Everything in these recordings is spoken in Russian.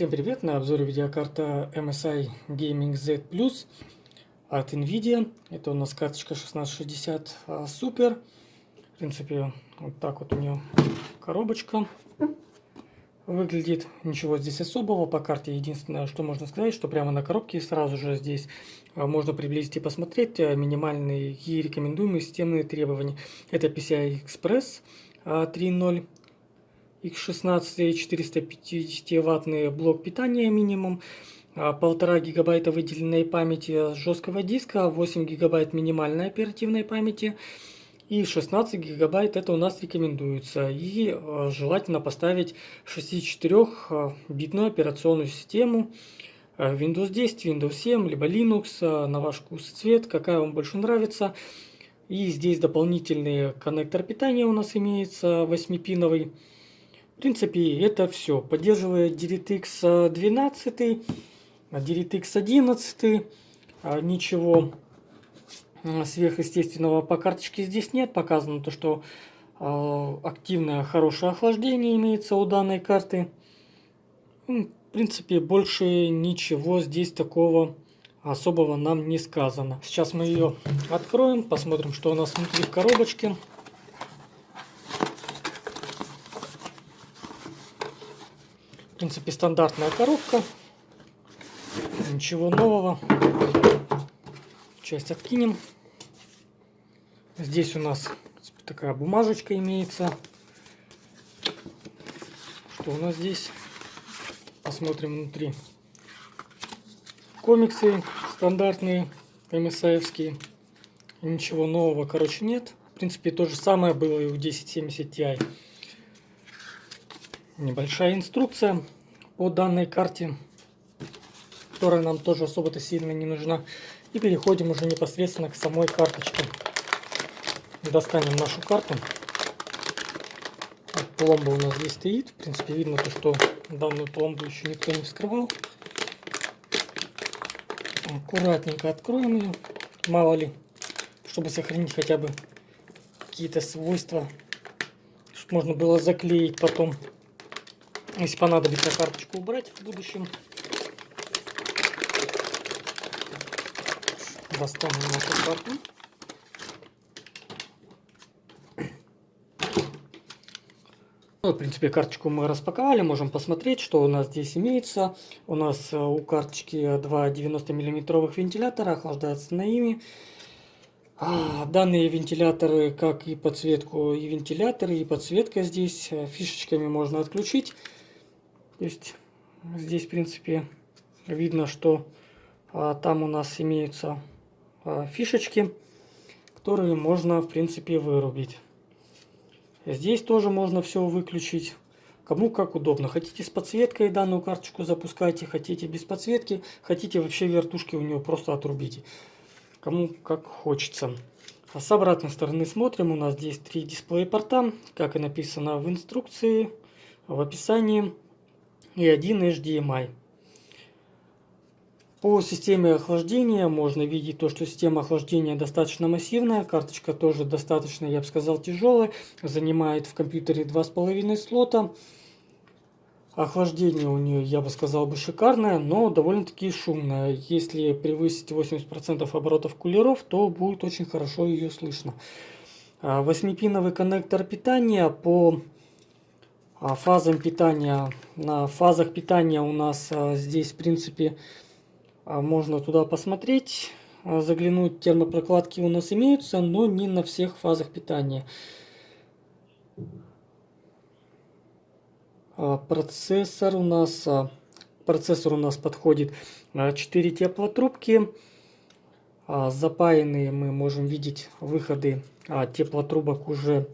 Всем привет! На обзоре видеокарта MSI Gaming Z Plus от NVIDIA. Это у нас карточка 1660 а, Super. В принципе, вот так вот у нее коробочка выглядит. Ничего здесь особого по карте. Единственное, что можно сказать, что прямо на коробке сразу же здесь а, можно приблизить и посмотреть а, минимальные и рекомендуемые системные требования. Это PCI Express 3.0 X16 450 ваттный блок питания минимум, а, полтора гигабайта выделенной памяти жесткого диска, 8 гигабайт минимальной оперативной памяти и 16 гигабайт это у нас рекомендуется. И а, желательно поставить 64-битную операционную систему Windows 10, Windows 7, либо Linux, на ваш вкус и цвет, какая вам больше нравится. И здесь дополнительный коннектор питания у нас имеется 8-пиновый. В принципе, это все. Поддерживает DirectX 12, DirectX 11. Ничего сверхъестественного по карточке здесь нет. Показано то, что а, активное хорошее охлаждение имеется у данной карты. Ну, в принципе, больше ничего здесь такого особого нам не сказано. Сейчас мы ее откроем, посмотрим, что у нас внутри в коробочке. Принципе, стандартная коробка. Ничего нового. Часть откинем. Здесь у нас такая бумажечка имеется. Что у нас здесь? Посмотрим внутри. Комиксы стандартные, MSI-евские. Ничего нового, короче, нет. В принципе, то же самое было и у 1070 Ti небольшая инструкция по данной карте, которая нам тоже особо-то сильно не нужна. И переходим уже непосредственно к самой карточке. Достанем нашу карту. Пломба у нас здесь стоит. В принципе, видно то, что данную пломбу еще никто не вскрывал. Аккуратненько откроем ее. Мало ли, чтобы сохранить хотя бы какие-то свойства, чтобы можно было заклеить потом если понадобится карточку убрать в будущем. Достанем нашу карту. Ну, в принципе, карточку мы распаковали, можем посмотреть, что у нас здесь имеется. У нас э, у карточки два 90 миллиметровых вентилятора, охлаждается на ими. А, данные вентиляторы, как и подсветку, и вентиляторы, и подсветка здесь э, фишечками можно отключить. То есть здесь, в принципе, видно, что а, там у нас имеются а, фишечки, которые можно, в принципе, вырубить. Здесь тоже можно все выключить. Кому как удобно. Хотите с подсветкой данную карточку запускайте, хотите без подсветки, хотите вообще вертушки у нее просто отрубите. Кому как хочется. А с обратной стороны смотрим. У нас здесь три дисплея порта, как и написано в инструкции, в описании и один HDMI. По системе охлаждения можно видеть то, что система охлаждения достаточно массивная, карточка тоже достаточно, я бы сказал, тяжелая, занимает в компьютере 2,5 слота. Охлаждение у нее, я бы сказал, бы шикарное, но довольно-таки шумное. Если превысить 80% оборотов кулеров, то будет очень хорошо ее слышно. 8-пиновый а, коннектор питания по фазам питания. На фазах питания у нас а, здесь, в принципе, а, можно туда посмотреть, заглянуть. Термопрокладки у нас имеются, но не на всех фазах питания. Процессор у нас, процессор у нас подходит 4 теплотрубки. Запаянные мы можем видеть выходы теплотрубок уже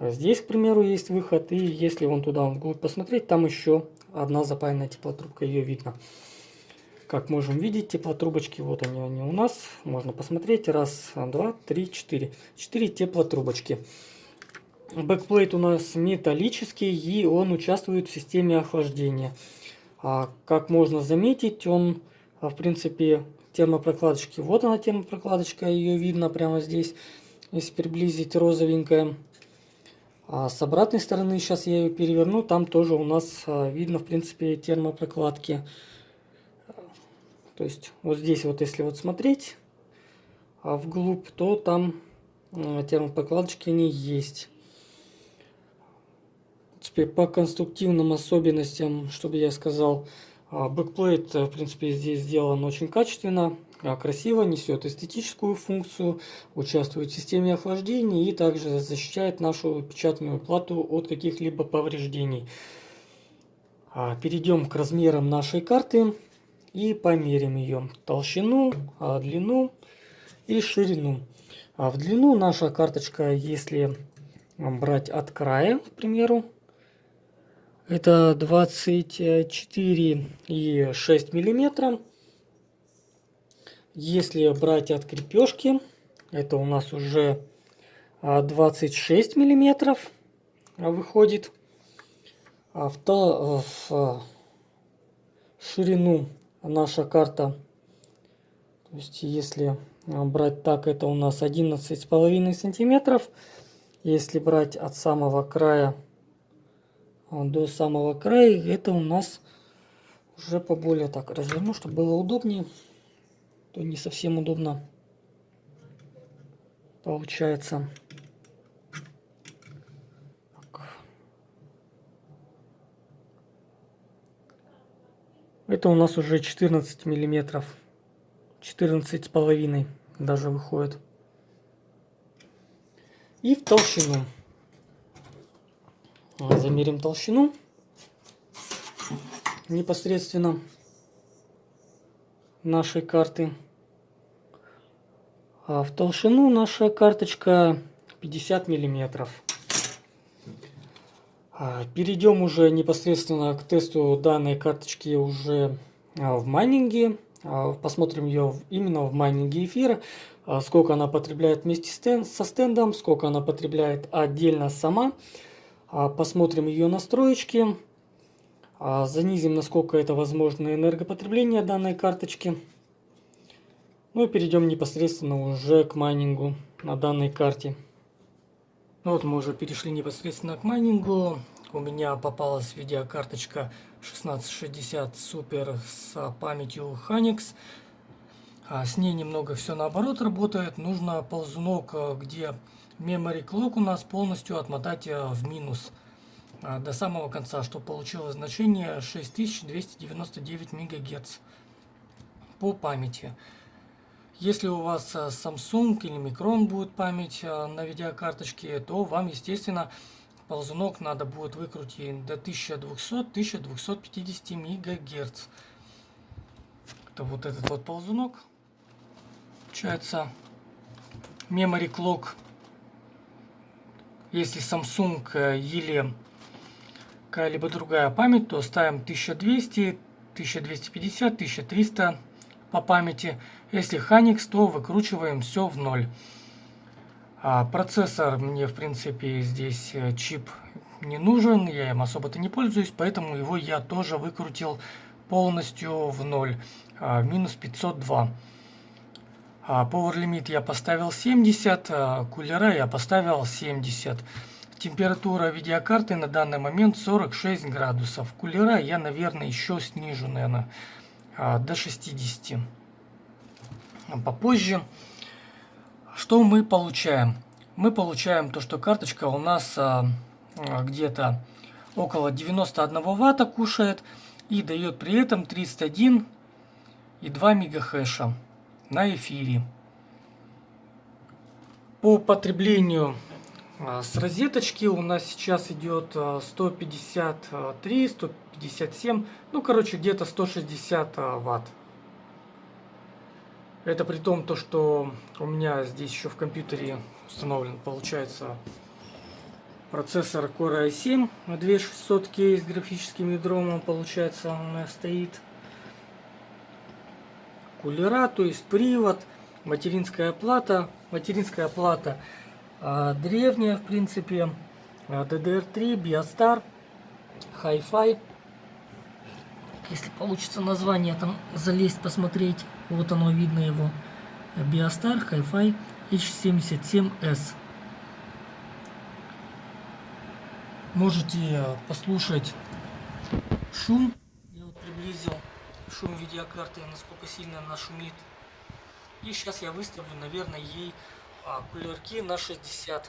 Здесь, к примеру, есть выход, и если вон туда вглубь посмотреть, там еще одна запаянная теплотрубка, ее видно. Как можем видеть, теплотрубочки, вот они, они у нас. Можно посмотреть. Раз, два, три, четыре. Четыре теплотрубочки. Backplate у нас металлический, и он участвует в системе охлаждения. А, как можно заметить, он, в принципе, термопрокладочки. Вот она термопрокладочка, ее видно прямо здесь. Если приблизить розовенькая. А с обратной стороны, сейчас я ее переверну, там тоже у нас а, видно, в принципе, термопрокладки. То есть вот здесь вот, если вот смотреть а вглубь, то там термопрокладочки не есть. Теперь по конструктивным особенностям, чтобы я сказал, backplate, в принципе, здесь сделан очень качественно. А, красиво, несет эстетическую функцию, участвует в системе охлаждения и также защищает нашу печатную плату от каких-либо повреждений. А, перейдем к размерам нашей карты и померим ее толщину, а, длину и ширину. В длину наша карточка, если брать от края, к примеру, это 24,6 миллиметра. Если брать от крепежки, это у нас уже 26 а, миллиметров выходит. А в, то, в ширину наша карта, то есть если брать так, это у нас 11 с половиной сантиметров. Если брать от самого края до самого края, это у нас уже поболее так разверну, чтобы было удобнее то не совсем удобно получается. Это у нас уже 14 миллиметров. 14 с половиной даже выходит. И в толщину. Замерим толщину непосредственно нашей карты. А в толщину наша карточка 50 миллиметров. А, перейдем уже непосредственно к тесту данной карточки уже а, в майнинге. А, посмотрим ее именно в майнинге эфира. Сколько она потребляет вместе со стендом, сколько она потребляет отдельно сама. Посмотрим ее настроечки. Занизим, насколько это возможно, энергопотребление данной карточки. Ну и перейдем непосредственно уже к майнингу на данной карте. Ну вот мы уже перешли непосредственно к майнингу. У меня попалась видеокарточка 1660 Super с памятью Hanix. А с ней немного все наоборот работает. Нужно ползунок, где memory clock у нас полностью отмотать в минус. А, до самого конца, что получилось значение 6299 МГц по памяти. Если у вас а, Samsung или Micron будет память а, на видеокарточке, то вам, естественно, ползунок надо будет выкрутить до 1200-1250 МГц. Это вот этот вот ползунок. Получается Memory Clock. Если Samsung э, или какая-либо другая память, то ставим 1200, 1250, 1300 по памяти. Если Hanix, то выкручиваем все в ноль. А процессор мне, в принципе, здесь э, чип не нужен, я им особо-то не пользуюсь, поэтому его я тоже выкрутил полностью в ноль, а, минус 502. А Power Limit я поставил 70, а кулера я поставил 70. Температура видеокарты на данный момент 46 градусов. Кулера я, наверное, еще снижу, наверное, а, до 60. Попозже. Что мы получаем? Мы получаем то, что карточка у нас а, а, где-то около 91 ватта кушает и дает при этом 31 и 2 мегахэша на эфире. По потреблению с розеточки у нас сейчас идет 153, 157, ну короче где-то 160 а, ватт. Это при том, то, что у меня здесь еще в компьютере установлен, получается, процессор Core i7 2600K с графическим ядром, он, получается, у меня стоит. Кулера, то есть привод, материнская плата. Материнская плата а, древняя, в принципе, DDR3, Biostar, Hi-Fi. Если получится название там залезть, посмотреть, вот оно видно его. Biostar Hi-Fi H77S. можете послушать шум. Я вот приблизил шум видеокарты, насколько сильно она шумит. И сейчас я выставлю, наверное, ей а, кулерки на 60%.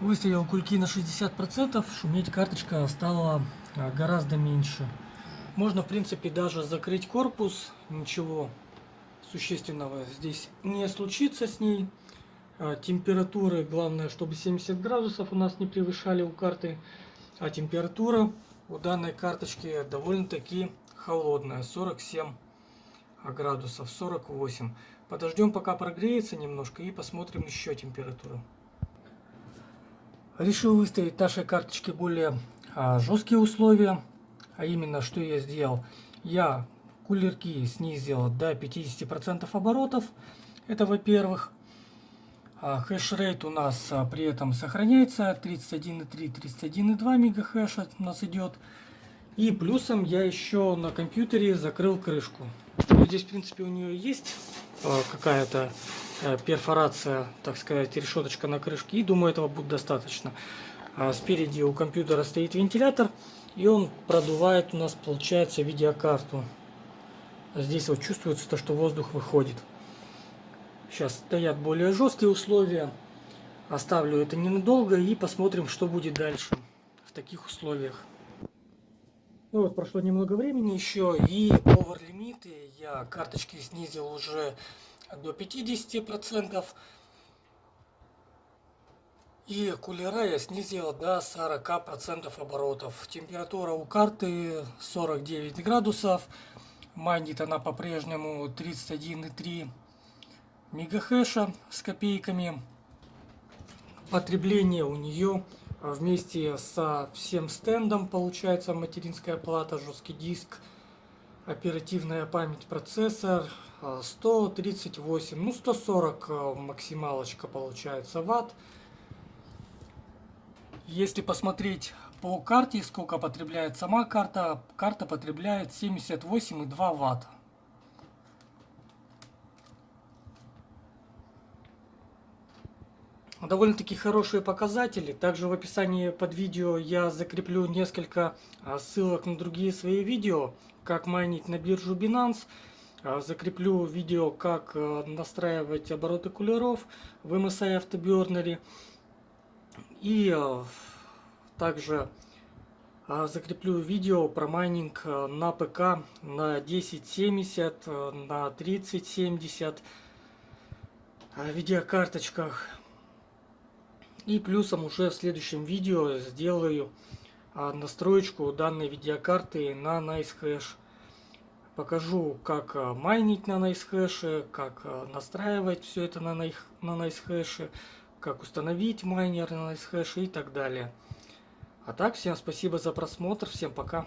Выставил кульки на 60%, шуметь карточка стала а, гораздо меньше. Можно, в принципе, даже закрыть корпус, ничего существенного здесь не случится с ней. А, температуры, главное, чтобы 70 градусов у нас не превышали у карты. А температура у данной карточки довольно-таки холодная, 47 градусов, 48. Подождем, пока прогреется немножко и посмотрим еще температуру. Решил выставить нашей карточке более а, жесткие условия. А именно, что я сделал? Я кулерки снизил до 50% оборотов. Это во-первых. А хэшрейт у нас а, при этом сохраняется 31,3, 31,2 мегахэша у нас идет. И плюсом я еще на компьютере закрыл крышку. Ну, здесь, в принципе, у нее есть а, какая-то а, перфорация, так сказать, решеточка на крышке. И думаю, этого будет достаточно. А спереди у компьютера стоит вентилятор. И он продувает у нас, получается, видеокарту. Здесь вот чувствуется то, что воздух выходит. Сейчас стоят более жесткие условия. Оставлю это ненадолго и посмотрим, что будет дальше в таких условиях. Ну вот, прошло немного времени еще, и over лимиты я карточки снизил уже до 50%. И кулера я снизил до 40% оборотов. Температура у карты 49 градусов. Майнит она по-прежнему 31,3 мегахэша с копейками. Потребление у нее вместе со всем стендом получается материнская плата, жесткий диск, оперативная память, процессор 138, ну 140 э, максималочка получается ватт. Если посмотреть по карте, сколько потребляет сама карта, карта потребляет 78,2 ватта. Довольно-таки хорошие показатели. Также в описании под видео я закреплю несколько а, ссылок на другие свои видео, как майнить на биржу Binance. А, закреплю видео, как а, настраивать обороты кулеров в MSI автобернере. И также закреплю видео про майнинг на ПК на 1070, на 3070 видеокарточках. И плюсом уже в следующем видео сделаю а, настроечку данной видеокарты на NiceHash. Покажу, как а, майнить на NiceHash, как а, настраивать все это на NiceHash, как установить майнер на NiceHash и так далее. А так, всем спасибо за просмотр, всем пока.